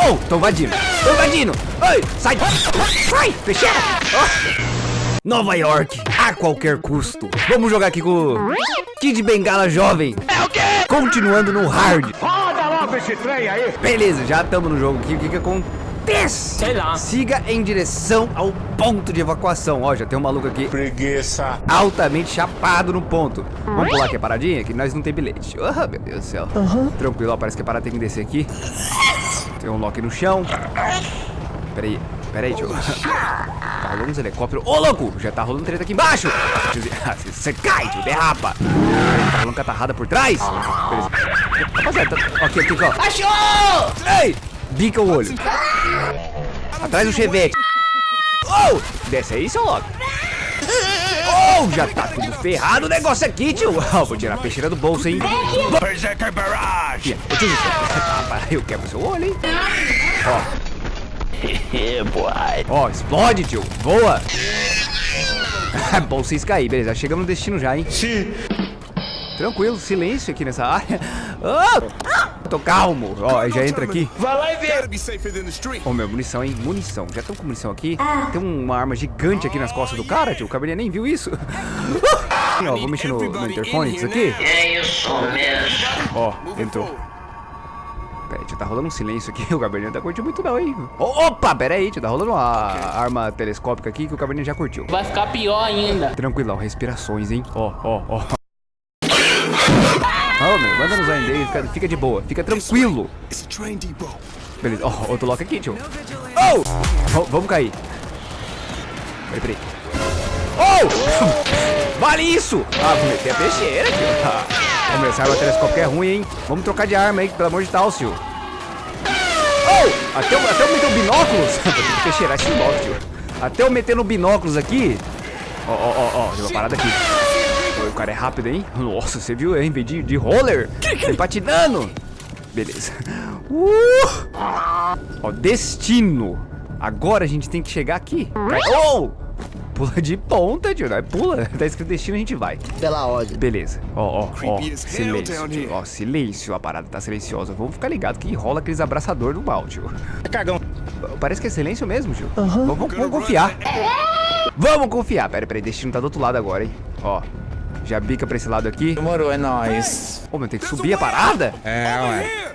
Oh, tô invadindo. Tô invadindo. Ai, sai. Sai, fecheira. Oh. Nova York, a qualquer custo. Vamos jogar aqui com o Kid Bengala jovem. É o quê? Continuando no hard. Roda logo esse trem aí. Beleza, já estamos no jogo aqui. O que que acontece? Sei lá. Siga em direção ao ponto de evacuação. Ó, já tem um maluco aqui Preguiça. altamente chapado no ponto. Vamos pular aqui a paradinha, que nós não tem bilhete. Oh, meu Deus do céu. Tranquilo, ó, parece que a parada tem que descer aqui. Tem um lock no chão. Peraí, peraí, tio. Tá rolando uns helicópteros. Ô, louco! Já tá rolando treta aqui embaixo. Você cai, tio, derrapa. Tá rolando catarrada por trás. Beleza. Rapaziada, tá... aqui, aqui, ó. Achou! Ei! Bica o olho. Atrás do chevette. Oh! Desce aí, seu louco. Oh, já tá tudo ferrado o negócio aqui, tio. Oh, vou tirar a peixeira do bolso, hein. Berserker Barrage. Eu quebro seu olho, hein. Ó. Ó, explode, tio. Voa. Bom vocês cair, beleza. Chegamos no destino já, hein. Sim. Tranquilo, silêncio aqui nessa área. Ah, tô calmo. Ó, já entra aqui. Vai lá e vê. Ô, meu, munição, hein? Munição. Já estão com munição aqui. Tem uma arma gigante aqui nas costas do cara, tio. O cabernet nem viu isso. Ó, vou mexer no, no interfone disso aqui. É isso mesmo. Ó, entrou. Pera aí, tio, tá rolando um silêncio aqui. O cabernet não tá curtindo muito não, hein? Opa, pera aí, tio. Tá rolando uma arma telescópica aqui que o cabernet já curtiu. Vai ficar pior ainda. Tranquilão, respirações, hein? Ó, ó, ó. Ô, meu, manda nos ainda aí, fica, de boa, fica tranquilo. Beleza, ó, outro lock aqui, tio. Oh! Vamos cair. Peraí, peraí. Oh! Vale isso! Ah, vou meter a peixeira, tio. Ah, meu, essa arma telescópica é ruim, hein? Vamos trocar de arma aí, pelo amor de Deus, tio. Oh! Até, eu- até eu meter o binóculos. Vou ter que peixeirar esse lock, tio. Até eu meter no binóculos aqui. Ó, ó, ó, ó, tem uma parada aqui. Cara é rápido, hein? Nossa, você viu, hein? Veio de, de roller. Vem patinando. Beleza. Uh! Ó, destino. Agora a gente tem que chegar aqui. Oh! Pula de ponta, tio. Vai, pula. Tá escrito destino, a gente vai. Pela ordem. Beleza. Ó, ó, ó. Silêncio, tio. Ó, silêncio. A parada tá silenciosa. Vamos ficar ligado que rola aqueles abraçador do mal, tio. Cagão. Parece que é silêncio mesmo, tio. Vamos, vamos- vamos confiar. Vamos confiar. Pera, pera aí. Destino tá do outro lado agora, hein. Ó. Já bica pra esse lado aqui. Demorou, é nóis. Ô, meu, tem que subir a parada? É, ué.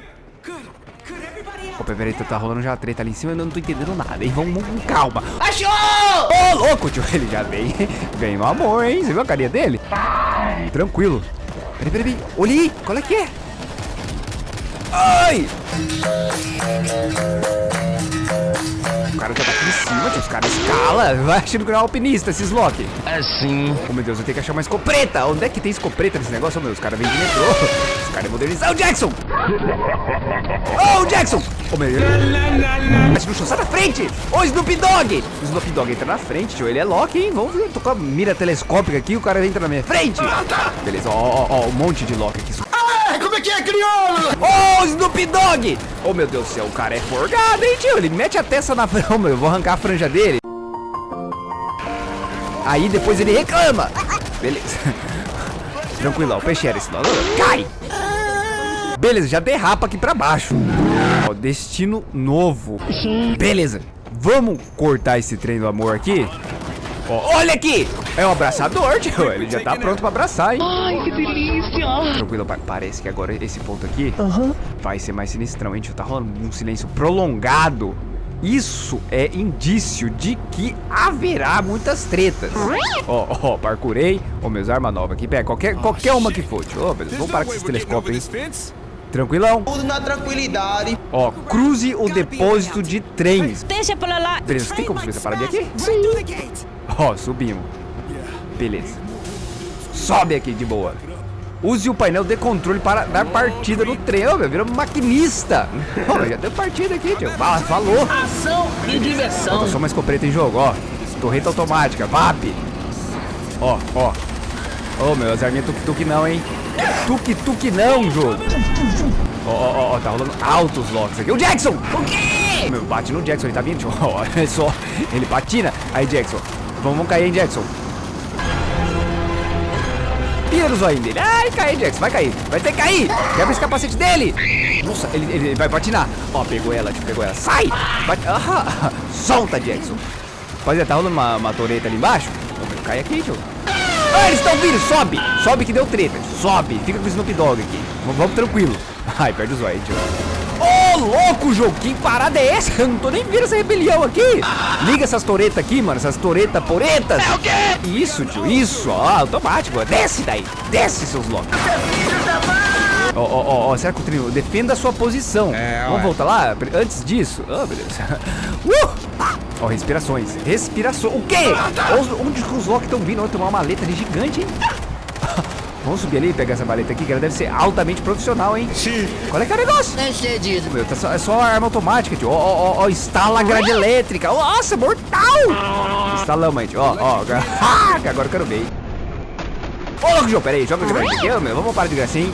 Ô, pera aí, tá- tá rolando já a treta ali em cima, eu não tô entendendo nada, hein? Vamos, com calma. Achou! Ô, louco, tio, ele já vem, vem no amor, hein? Você viu a carinha dele? Tranquilo. Peraí, peraí, peraí. Olha aí, qual é que é? Ai! O cara já tá aqui em cima, tio, os caras escalam. Vai achando que não é alpinista, esses Loki. Assim. Oh, meu Deus, eu tenho que achar uma escopeta. Onde é que tem escopeta nesse negócio? Oh, meu, os caras vêm de metrô. Os caras é modernizado. Ô, Jackson! Ô, Jackson! Ô, meu... Mas no chão, sai da frente! Ô, Snoop Dogg! O Snoop Dogg entra na frente, tio. Ele é Loki, hein? Vamos ver. Tô com a mira telescópica aqui, o cara entra na minha frente. Beleza, ó, ó, ó, um monte de Loki aqui. Como é que é, crioulo? Ô, Snoop Dogg! Ô, meu Deus do céu, o cara é forgado, hein, tio? Ele mete a testa na franja. Eu vou arrancar a franja dele. Aí depois ele reclama. Beleza. Tranquilão, peixeira esse nome. Cai! Beleza, já derrapa aqui pra baixo. Ó, destino novo. Beleza. Vamos cortar esse trem do amor aqui? Ó, olha aqui! É um abraçador, tio. Ele já tá pronto pra abraçar, hein? Ai, que delícia. Tranquilo, pa- parece que agora esse ponto aqui vai ser mais sinistrão, hein, tio? Tá rolando um silêncio prolongado. Isso é indício de que haverá muitas tretas. Ó, ó, parcurei. Ó, meus armas novas aqui. Pega qualquer, qualquer uma que for, tio. Ó, beleza, vamos parar com esses telescópios, hein? Tranquilão. Tudo na tranquilidade. Ó, cruze o depósito de trens. Deixa pra lá. Beleza, tem como subir essa paradinha aqui? Ó, subimos. Beleza. Sobe aqui de boa. Use o painel de controle para dar partida no trem. Ô, meu, virou maquinista. Ô, meu, já deu partida aqui, tio. Fala, falou. Ação e diversão. Falta só uma escopeta em jogo, ó. Torreta automática, VAP. Ó, ó. Ô, meu, as arminhas tuk-tuk não, hein. Tuk-tuk não, jogo. Ó, ó, ó, ó, tá rolando altos locks aqui. O Jackson! O quê? Meu, bate no Jackson, ele tá vindo, tio. Ó, olha só. Ele patina. Aí, Jackson. Vamos, cair, hein, Jackson. Tira o zóio dele. Ai, cai, Jax. Vai cair. Vai ter que cair. Quebra esse capacete dele. Nossa, ele, ele, vai patinar. Ó, pegou ela, tipo, pegou ela. Sai. Ah, solta, Jackson. Rapaziada, tá rolando uma, uma ali embaixo? Cai aqui, tio. Ah, eles estão vindo. Sobe. Sobe que deu treta. Sobe. Fica com o Snoop Dogg aqui. Vamos, vamos tranquilo. Ai, perde o zóio, tio. Ô, louco, jogo, que parada é essa? Eu não tô nem vendo essa rebelião aqui. Liga essas toretas aqui, mano, essas toretas poretas. É o quê? Isso, tio, isso, ó, automático. Desce daí, desce, seus loucos. Ó, ó, ó, ó, será que o trio defenda a sua posição? É, Vamos voltar lá? Antes disso. Oh, meu Deus. Uh! Ó, respirações. Respirações. O quê? Os- Onde que os Loki estão vindo? Tem uma maleta ali gigante, hein? Vamos subir ali e pegar essa maleta aqui, que ela deve ser altamente profissional, hein? Sim. Qual é que é o negócio? É excedido. Meu, tá só, é só arma automática, tio. Ó, ó, ó, instala a grade elétrica. Nossa, mortal! Instalamos tio. Ó, ó. agora- Ah, que agora eu quero ver, hein? Ô, louco, João, pera aí. Joga a grade aqui, ó, meu. Vamos parar de gracinha, hein?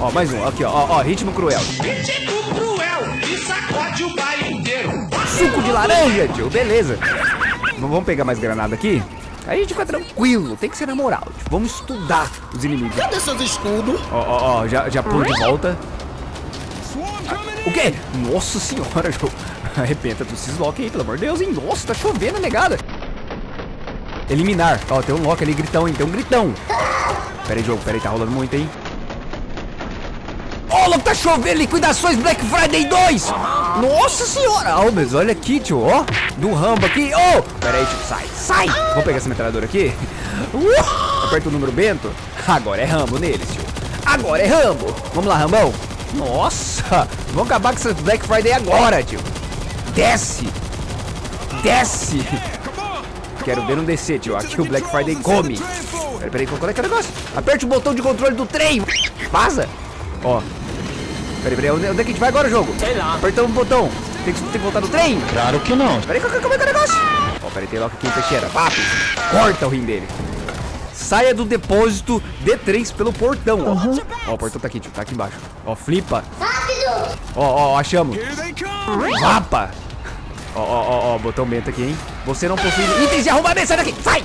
Ó, mais um. Aqui, ó, ó, ó. Ritmo cruel. Ritmo cruel e sacode o baile inteiro. Suco de laranja, tio. Beleza. Vamos pegar mais granada aqui? A gente fica tranquilo. Tem que ser na moral, tio. Vamos estudar os inimigos. Cadê seus escudos? Ó, ó, ó. Já, já pulo de volta. O quê? Nossa senhora, jogo. Arrepenta dos Loki aí, pelo amor de Deus, hein? Nossa, tá chovendo a negada. Eliminar. Ó, tem um Loki ali, gritão, hein? Tem um gritão. Pera aí, jogo, pera aí, tá rolando muito, hein? Ó, louco, tá chovendo, liquidações Black Friday 2! Nossa senhora! Mas olha aqui, tio, ó. Do Rambo aqui. Ô! Pera aí, tio, sai, sai! Vou pegar essa metralhadora aqui. Uh! Aperta o número Bento. Agora é Rambo neles, tio. Agora é Rambo. Vamos lá, Rambão. Nossa! Vamos acabar com essa Black Friday agora, tio. Desce! Desce! Quero ver um descer, tio. Aqui o Black Friday come. Peraí, peraí, qual é que é o negócio? Aperte o botão de controle do trem. Vaza. Ó. Peraí, peraí, onde é que a gente vai agora, jogo? Sei lá. Apertamos o botão. Tem que, tem que voltar no trem? Claro que não. Peraí, qual, como é que é o negócio? Ó, peraí, tem logo aqui em Teixeira. Papo. Corta o rim dele. Saia do depósito D3 pelo portão, ó. Ó, o portão tá aqui, tio. Tá aqui embaixo. Ó, flipa. Rápido. Ó, ó, ó, achamos. Here they come. Vapa! Ó, ó, ó, ó, botão bento aqui, hein? Você não possui itens de arrombamento, sai daqui! Sai!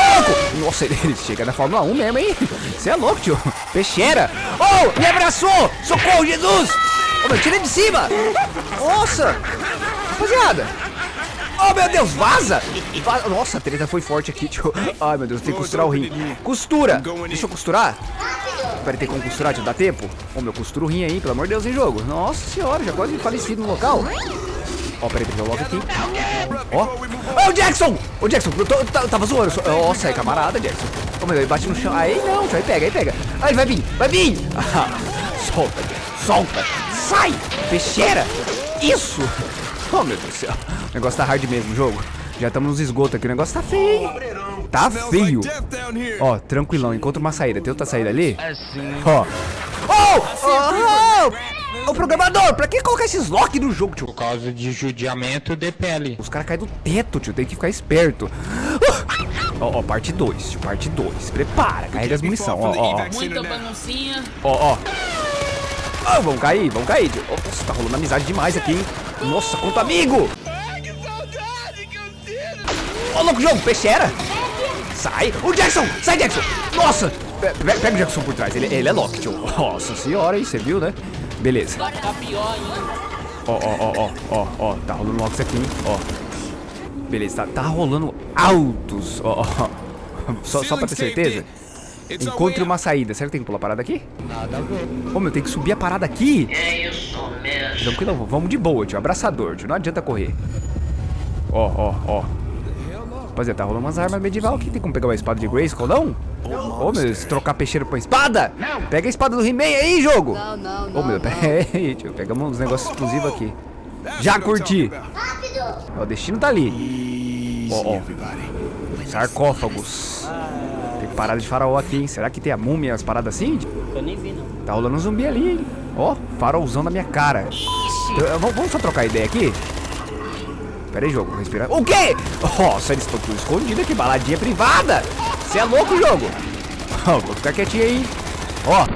Louco! Nossa, ele, chega na Fórmula 1 mesmo, hein? Você é louco, tio. Peixeira! Oh, me abraçou! Socorro, Jesus! Meu, tira de cima! Nossa! Rapaziada! Oh, meu Deus, vaza! Va- Nossa, a treta foi forte aqui, tio. Ai, meu Deus, tem que costurar o rim. Costura! Deixa eu costurar. Peraí, tem como costurar, tio? Dá tempo? Ô, meu, costura o rim aí, pelo amor de Deus, em jogo. Nossa senhora, já quase falecido no local. Ó, peraí, logo aqui. Ó. Ô, Jackson! Ô, Jackson, eu, tô, eu tava- zoando. sou- Nossa, é camarada, Jackson. Ô, meu, ele bate no chão. Aí não, aí pega, aí pega. Aí vai vir, vai vir! Solta, Jackson, solta! Sai! Peixeira! Isso! Oh, meu Deus do céu. O negócio tá hard mesmo, jogo. Já estamos nos esgotos aqui, o negócio tá feio, hein? Tá feio. Ó, tranquilão, encontra uma saída. Tem outra saída ali? Assim. Ó. Oh! Oh! Ô, programador, pra que colocar esses lock no jogo, tio? Por causa de judiamento de pele. Os caras caem do teto, tio. Tem que ficar esperto. Ó, ó, parte 2, tio. Parte 2. Prepara, carrega as munição. Ó, ó, ó. Muita baguncinha. Ó, ó. Ah, vamos cair, vamos cair, tio. Nossa, tá rolando amizade demais aqui, hein? Nossa, quanto amigo! Ô, louco, jogo, peixeira! Sai! O Jackson! Sai, Jackson! Nossa! Pe- pe- Pega o Jackson por trás, ele, ele é Loki, tio. Nossa senhora, hein? Você viu, né? Beleza. Ainda. Ó, ó, ó, ó, ó, ó, tá rolando Locks aqui, hein? Ó. Beleza, tá, tá rolando altos, ó, ó. Só, só pra ter certeza. Encontre uma saída. Será que tem que pular a parada aqui? Nada a ver. Ô, meu, tem que subir a parada aqui. É isso mesmo. Tranquilo, vamos de boa, tio. Abraçador, tio. Não adianta correr. Ó, ó, ó. Rapaziada, tá rolando umas armas medieval aqui. Tem como pegar uma espada de Grayskull, não? Ô, meu, se trocar peixeiro por espada? Pega a espada do He-Man aí, jogo. Não, não, Ô, não. meu, pera aí, tio. Pegamos uns negócios exclusivos aqui. Já curti. Ó, o destino tá ali. Ó, ó. Sarcófagos. Tem parada de faraó aqui, hein? Será que tem a múmia, as paradas assim? Eu nem vi, não. Tá rolando um zumbi ali, hein? Ó, farolzão na minha cara. Vamos, vamos só trocar ideia aqui? Pera aí, jogo, respira. O quê? Nossa, eles estão tudo escondidos aqui, baladinha privada. Você é louco, jogo? Ó, vou ficar quietinho aí. Ó.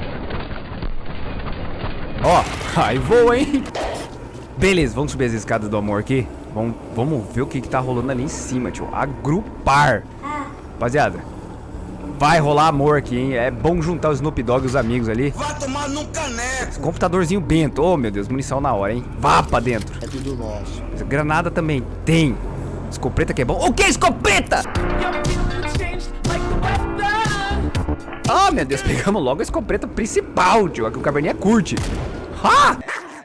Ó, aí voa, hein? Beleza, vamos subir as escadas do amor aqui. Vamos, vamos ver o que, que tá rolando ali em cima, tio. Agrupar. Rapaziada, Vai rolar amor aqui, hein? É bom juntar o Snoop Dogg e os amigos ali. Vai tomar num caneco. Esse computadorzinho bento. Oh, meu Deus, munição na hora, hein? Vá pra dentro. É tudo nosso. Granada também tem. Escopeta que é bom. O que, escopeta? Ah, meu Deus, pegamos logo a escopeta principal, tio. A que o caverninha curte. Ha!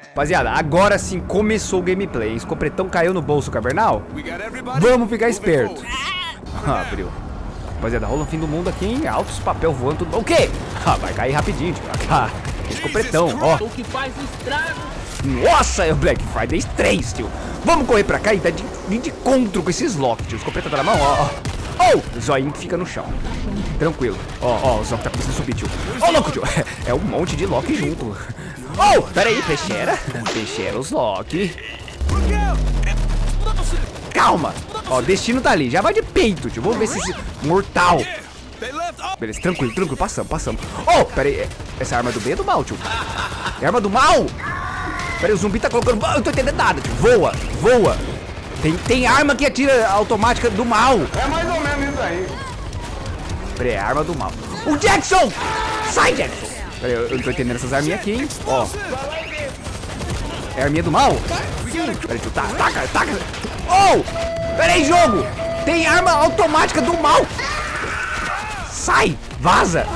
Rapaziada, agora sim começou o gameplay. Escopretão caiu no bolso cavernal. Vamos ficar esperto. Ah, abriu. Rapaziada, rola o fim do mundo aqui, hein? Altos papel voando, tudo. O quê? Ah, vai cair rapidinho, tio. Ah, escopretão, ó. O que faz estrago. Nossa, é o Black Friday 3, tio. Vamos correr pra cá e dar de, de encontro com esses Loki, tio. Escopeta tá na mão, ó, ó. Oh, o zoinho que fica no chão. Tranquilo. Ó, ó, o Zoc tá começando a subir, tio. Ó, louco, tio. É um monte de Loki junto. Oh, pera aí, peixeira. Peixeira, os Loki. Calma. Ó, o destino tá ali. Já vai de peito, tio. Vamos ver se esse mortal. Beleza, tranquilo, tranquilo. Passamos, passamos. Oh, pera aí. Essa arma é do bem ou do mal, tio? É arma do mal? Pera aí, o zumbi tá colocando... Eu tô entendendo nada, tio. Voa, voa. Tem, tem arma que atira automática do mal. É mais ou menos isso aí. Pera aí, é arma do mal. O Jackson! Sai, Jackson! Pera aí, eu não tô entendendo essas arminhas aqui, hein? Ó. É arminha do mal? Pera aí, tio. Tá, taca, taca. Oh! Pera aí, jogo! Tem arma automática do mal! Sai! Vaza!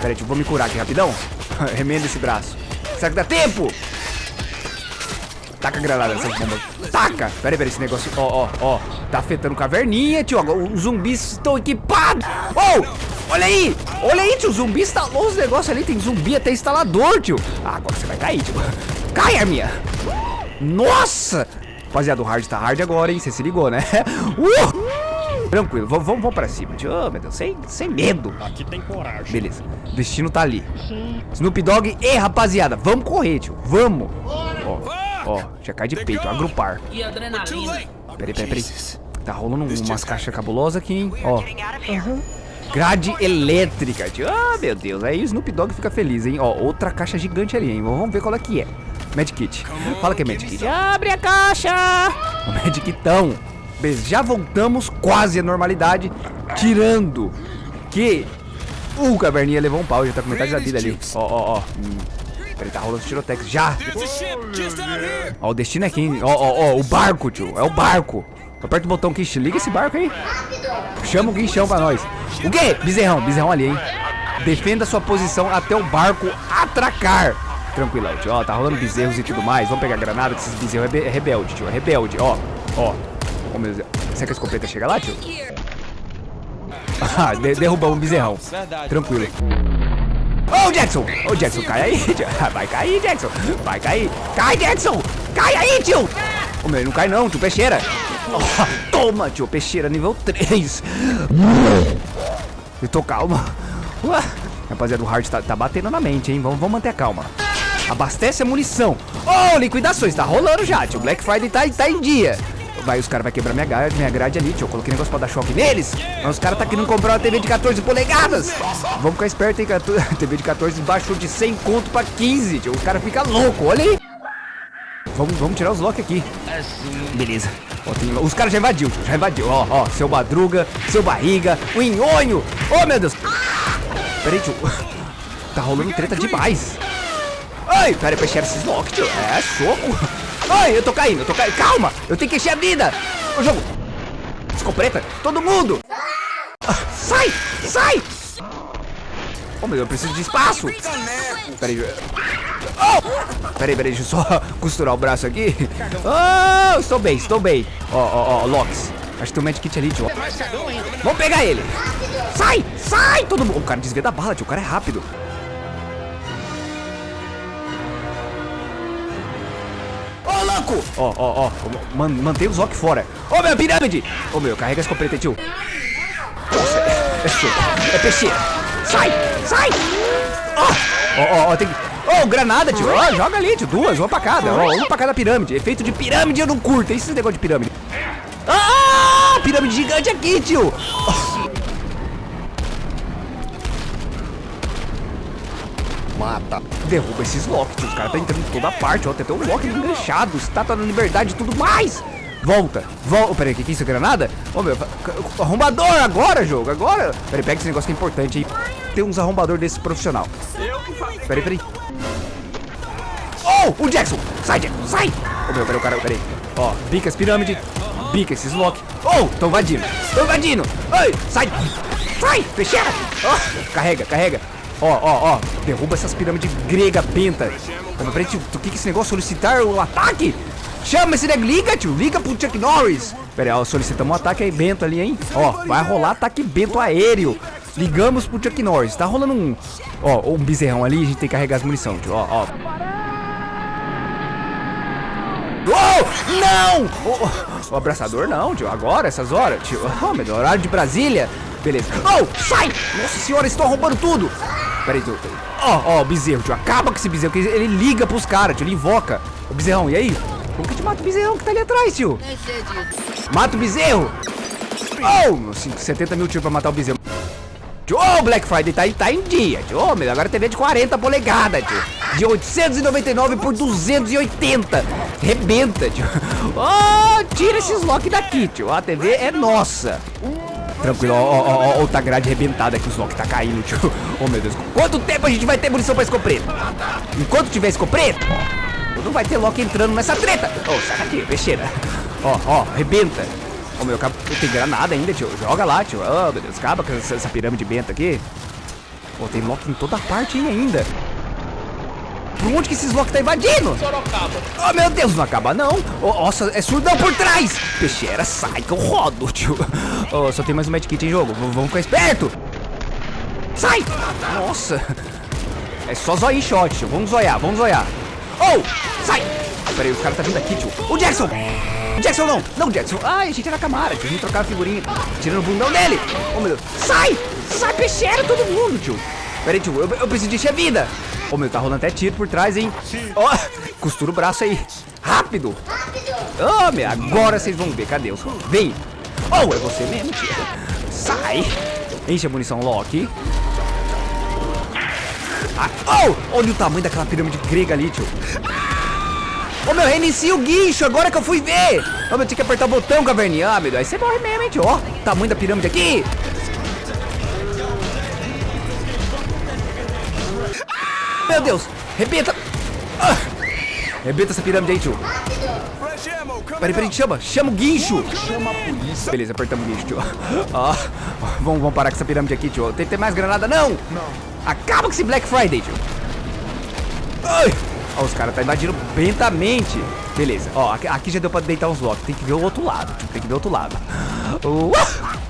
Pera aí. Vou me curar aqui rapidão. Remenda esse braço. Será que dá tempo? Taca a granada nessas bombas. Taca! Pera aí, pera aí, esse negócio. Ó, ó, ó. Tá afetando caverninha, tio. Os zumbis estão equipados. Oh! Olha aí! Olha aí, tio. O zumbi instalou os negócios ali. Tem zumbi até instalador, tio. Ah, agora você vai cair, tio. Cai, Arminha! Nossa! Rapaziada, o hard tá hard agora, hein? Você se ligou, né? Uh! Tranquilo, vamos, vamos, vamos pra cima, tio. Oh, meu Deus, sem, sem medo. Aqui tem coragem. Beleza, o destino tá ali. Snoop Dogg e rapaziada, vamos correr, tio. Vamos. Ó, ó, já cai de peito, agrupar. E adrenalina. Peraí, peraí, peraí. Tá rolando um- umas caixas cabulosas aqui, hein? Ó. Grade elétrica, tio. Ah, meu Deus. Aí o Snoop Dogg fica feliz, hein? Ó, outra caixa gigante ali, hein? Vamos ver qual é que é. Medkit. Fala que é Medkit. Abre a caixa! O Medkitão. Beleza, já voltamos quase à normalidade. Tirando que o Caverninha levou um pau. Já tá com metade da vida ali. Ó, ó, ó. Hum. Peraí, tá rolando tirotex. Já! Ó, o destino é quem? Ó, ó, ó, o barco, tio. É o barco. Aperta o botão que liga esse barco aí. Chama o guinchão pra nós. O quê? Bezerrão, bezerrão ali, hein? Defenda sua posição até o barco atracar. Tranquilão, tio. Ó, tá rolando bezerros e tudo mais. Vamos pegar granada, que esses bezerros é, é rebelde, tio. É rebelde, ó. Ó. Ó, meu Deus. Será que a escopeta chega lá, tio? Ah, de derrubamos o bezerrão. Tranquilo. Ô, Jackson! Ô, Jackson, cai aí, tio. Vai cair, Jackson. Vai cair. Cai, Jackson! Cai aí, tio! Ô, meu, não cai não, tio. Peixeira. Oh, toma, tio. Peixeira nível 3. Eu tô calma. Ué. Rapaziada, o hard tá, tá batendo na mente, hein? Vamos, vamos manter a calma. Abastece a munição. Ô, liquidações. Tá rolando já, tio. Black Friday tá, tá em dia. Vai, os caras vão quebrar minha grade, minha grade ali, tio. Eu coloquei negócio pra dar choque neles. Mas os caras tá querendo comprar uma TV de 14 polegadas. Vamos ficar esperto, hein, cara. TV de 14 baixou de 100 conto pra 15, tio. O cara fica louco, olha aí. Vamos, vamos tirar os lock aqui. Beleza. Ó, tem- os caras já invadiu, tio, já invadiu. Ó, ó, seu madruga, seu barriga, o nhonho. Oh, meu Deus. Peraí, tio. Tá rolando treta demais. Ai, peraí, pra encher esses tio. É, soco. Ai, eu tô caindo, eu tô caindo. Calma, eu tenho que encher a vida. O jogo. Escopeta, todo mundo. Ah, sai, sai. Oh, meu eu preciso de espaço. Peraí. Oh! Peraí, peraí, deixa eu só costurar o braço aqui. Oh, estou bem, estou bem. Ó, ó, ó, Lox. Acho que tem um medkit ali, tio. Vamos pegar ele. Sai, sai, todo mundo. O cara desvia da bala, tio. O cara é rápido. Louco! Ó, ó, ó. Man, mantém o Zoc fora. Ô, meu, pirâmide! Ô, meu, carrega a escopeta tio. Nossa, é, soco. É. Sai, sai! Ó, ó, ó, tem que... Ô, granada, tio. Ó, joga ali, tio. Duas, uma pra cada. Ó, uma pra cada pirâmide. Efeito de pirâmide eu não curto. É esse negócio de pirâmide. Ah, pirâmide gigante aqui, tio. Mata. Derruba esses Loki, tio. Os caras tá entrando em toda parte, ó. Tem até um Loki enganchado, estátua da liberdade e tudo mais. Volta, volta. Peraí, que que é isso? Granada? Ô, meu, arrombador agora, jogo, agora. Peraí, pega esse negócio que é importante aí. Tem uns arrombador desse profissional. Peraí, peraí. Oh, o Jackson! Sai, Jackson, sai! Ô, meu, peraí, o cara, peraí. Ó, pica as pirâmides, pica esses lock. Oh, tô invadindo, tô invadindo. Ai, sai, sai, fecheira. Oh, carrega, carrega. Ó, ó, ó, derruba essas pirâmides grega penta. Meu, peraí, tio, o que que esse negócio? Solicitar o ataque? Chama esse nego, liga, tio, liga pro Chuck Norris. Pera aí, ó, solicitamos um ataque aí bento ali, hein? Ó, vai rolar ataque bento aéreo. Ligamos pro Chuck Norris. Tá rolando um, ó, um bezerrão ali, a gente tem que carregar as munição, tio, ó, ó. Oh, não! O, o abraçador não, tio, agora, essas horas, tio. Oh, meu Deus, horário de Brasília. Beleza. Oh, sai! Nossa senhora, estão roubando tudo. Pera aí, tio. Ó, ó, o bezerro, tio, acaba com esse bezerro, porque ele liga pros caras, tio, ele invoca. O bezerrão, e aí? Como que gente mata o bezerrão que tá ali atrás, tio? Mata o bezerro! Oh, 70 mil tiros pra matar o bezerro. Tio, oh, Black Friday tá, tá em dia, tio. Oh, meu, agora a TV de 40 polegadas, tio. De 899 por 280. Rebenta, tio. Oh, tira esses lock daqui, tio. A TV é nossa. Tranquilo, ó, ó, ó, tá grade rebentada que os lock tá caindo, tio. Oh, meu Deus. Quanto tempo a gente vai ter munição pra escopeta? Enquanto tiver escopeta, não vai ter Loki entrando nessa treta. Ô, oh, sai daqui, peixeira. Ó, ó, arrebenta. Ô, oh, meu, cabo, tem granada ainda, tio. Joga lá, tio. Ô, oh, meu Deus, acaba com essa, essa pirâmide benta aqui. Pô, tem Loki em toda parte ainda. Por onde que esses Loki tá invadindo? Sorocaba. Oh, meu Deus, não acaba não. Oh, nossa, é surdão por trás. Peixeira, sai que eu rodo, tio. Oh, só tem mais um medkit em jogo. V vamos ficar esperto. Sai. Nossa. É só zóio shot, tio. Vamos zoiar, vamos zoiar. Oh, sai. Peraí, os caras tá vindo aqui, tio. O Jackson. Jackson não. Não, Jackson. Ai, a gente era camara, tio. Gente trocar a figurinha. Tirando o bundão dele. Oh, meu Deus. Sai. Sai, peixeira, todo mundo, tio. Peraí, tio. Eu, eu preciso de encher vida. Ô, oh, meu, tá rolando até tiro por trás, hein? Ó, oh, costura o braço aí. Rápido. Ô, oh, meu, agora vocês vão ver. Cadê os... Vem. Oh, é você mesmo, tio. Sai. Enche a munição, Loki. Ah, oh, olha o tamanho daquela pirâmide grega ali, tio. Ô, oh, meu, reinicia o guincho, agora que eu fui ver. Ô, oh, meu, tinha que apertar o botão, caverninha. Ah, meu aí você morre mesmo, hein, tio. Ó, oh, tamanho da pirâmide aqui. Meu Deus, rebenta. Ah, rebenta essa pirâmide aí, tio. Peraí, peraí, chama, chama o guincho. Chama a polícia. Beleza, apertamos o guincho, tio. Ah, vamos, vamos parar com essa pirâmide aqui, tio. Tem que ter mais granada, não? Não. Acaba com esse Black Friday, tio. Ai. Ó, os caras tá invadindo lentamente. Beleza, ó, aqui, aqui, já deu pra deitar uns blocos. Tem que ver o outro lado, tio. Tem que ver o outro lado. Uh,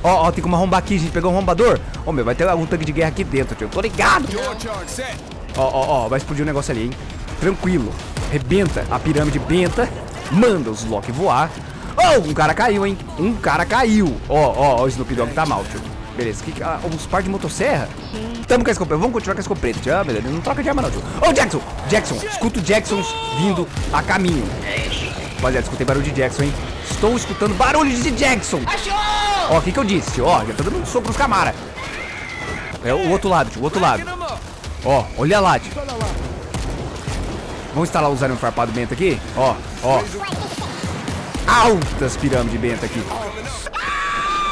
ó, ó, tem como arrombar aqui. Gente pegou um arrombador. Ó, meu, vai ter algum tanque de guerra aqui dentro, tio. Tô ligado. Ó, ó, ó, vai explodir um negócio ali, hein. Tranquilo. Rebenta a pirâmide benta. Manda os Loki voar. Oh, um cara caiu, hein. Um cara caiu. Ó, ó, ó, o Snoop Dogg tá mal, tio. Beleza, que, ah, uns par de motosserra? Tamo com a escopeta, vamos continuar com a escopeta, tio. Ah, beleza, não troca de arma não, tio. Ô, oh, Jackson! Jackson, escuto Jacksons vindo a caminho. Rapaziada, escutei barulho de Jackson, hein? Estou escutando barulhos de Jackson. Ó, o que que eu disse, tio? Ó, já tô dando um soco nos camara. É o outro lado, tio, o outro lado. Ó, olha lá, tio. Vamos instalar o um farpado bento aqui? Ó, ó. Altas pirâmides bento aqui.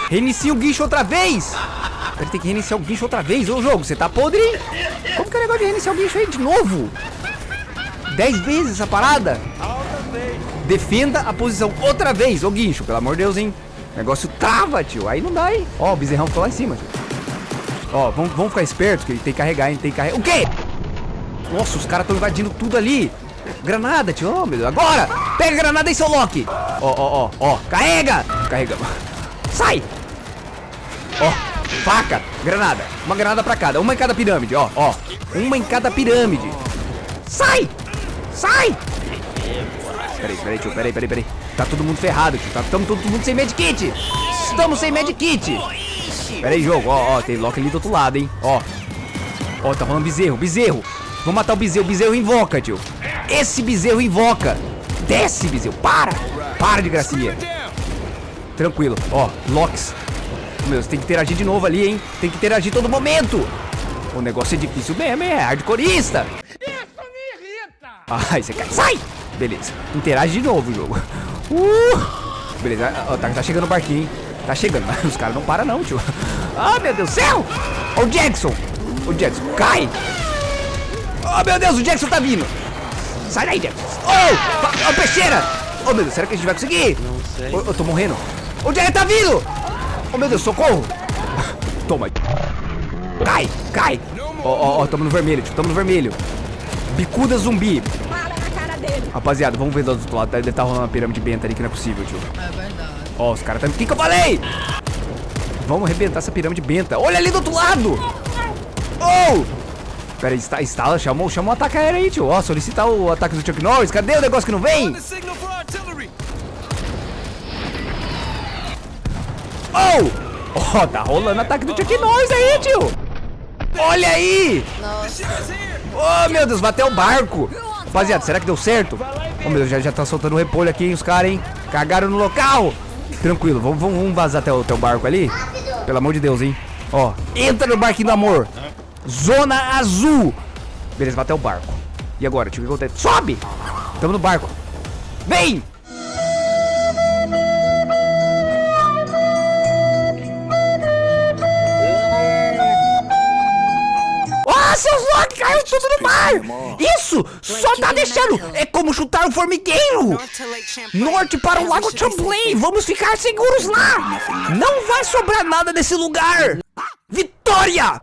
Reinicia o guincho outra vez! Ele tem que reiniciar o guincho outra vez. Ô, jogo, você tá podre? Como que é o negócio de reiniciar o guincho aí de novo? Dez vezes essa parada? Defenda a posição outra vez, ô guincho, pelo amor de Deus, hein? O negócio trava, tio. Aí não dá, hein? Ó, o bezerrão ficou lá em cima, tio. Ó, vamos, vamos ficar esperto, que ele tem que carregar, hein? Tem que carregar. O quê? Nossa, os caras estão invadindo tudo ali. Granada, tio. Oh, meu Deus. Agora! Pega a granada aí, seu Loki. Ó, ó, ó, ó. Carrega! Carregamos. Sai! Ó, faca, granada. Uma granada pra cada. Uma em cada pirâmide, ó, ó. Uma em cada pirâmide. Sai! Sai! Peraí, peraí, tio. Peraí, peraí, peraí. Tá todo mundo ferrado, tio. Tá, tamo todo mundo sem medkit. Estamos sem medkit. Peraí, jogo. Ó, ó. Tem Loki ali do outro lado, hein. Ó. Ó, tá rolando bezerro. Bezerro. Vamos matar o bezerro. O bezerro invoca, tio. Esse bezerro invoca. Desce, bezerro. Para. Para de gracinha. Tranquilo. Ó, Locks meu, você tem que interagir de novo ali, hein? Tem que interagir todo momento. O negócio é difícil mesmo, é hardcoreista. Isso me irrita. Ai, você quer... Sai! Beleza. Interage de novo o jogo. Uh! Beleza, ó, tá, tá chegando o barquinho, hein? Tá chegando, mas os caras não param não, tio. Ah, meu Deus do céu! Ó o Jackson! O Jackson, cai! Oh, meu Deus, o Jackson tá vindo! Sai daí, Jackson! Oh! Ó, peixeira! Oh, meu Deus, será que a gente vai conseguir? Não sei. Eu, eu tô morrendo. O Jackson tá vindo! Oh, meu Deus, socorro! Toma. Cai, cai! Ó, ó, ó, tamo no vermelho, tio, tamo no vermelho. Bicuda zumbi. Fala na cara dele. Rapaziada, vamos ver do outro lado. Deve estar rolando uma pirâmide benta ali que não é possível, tio. É verdade. Ó, os caras estão... O que que eu falei? Vamos arrebentar essa pirâmide benta. Olha ali do outro lado! Oh! Pera aí, está, instala, chama, chama o ataque aéreo aí, tio. Ó, solicitar o ataque do Chuck Norris. Cadê o negócio que não vem? Oh! Ó, tá rolando ataque do Chuck Norris aí, tio. Olha aí! Oh, meu Deus, bateu o barco. Rapaziada, será que deu certo? Oh, meu Deus, já, já tá soltando o repolho aqui, hein, os caras, hein? Cagaram no local. Tranquilo, vamos, vamos, vazar até o barco ali. Pelo amor de Deus, hein? Ó, entra no barquinho do amor. Zona azul. Beleza, vai até o barco. E agora, tio, o que acontece? Sobe! Tamo no barco. Vem! Tudo no mar! Isso! Só tá deixando! É como chutar um formigueiro! Norte para o Lago Champlain! Vamos ficar seguros lá! Não vai sobrar nada desse lugar! Vitória!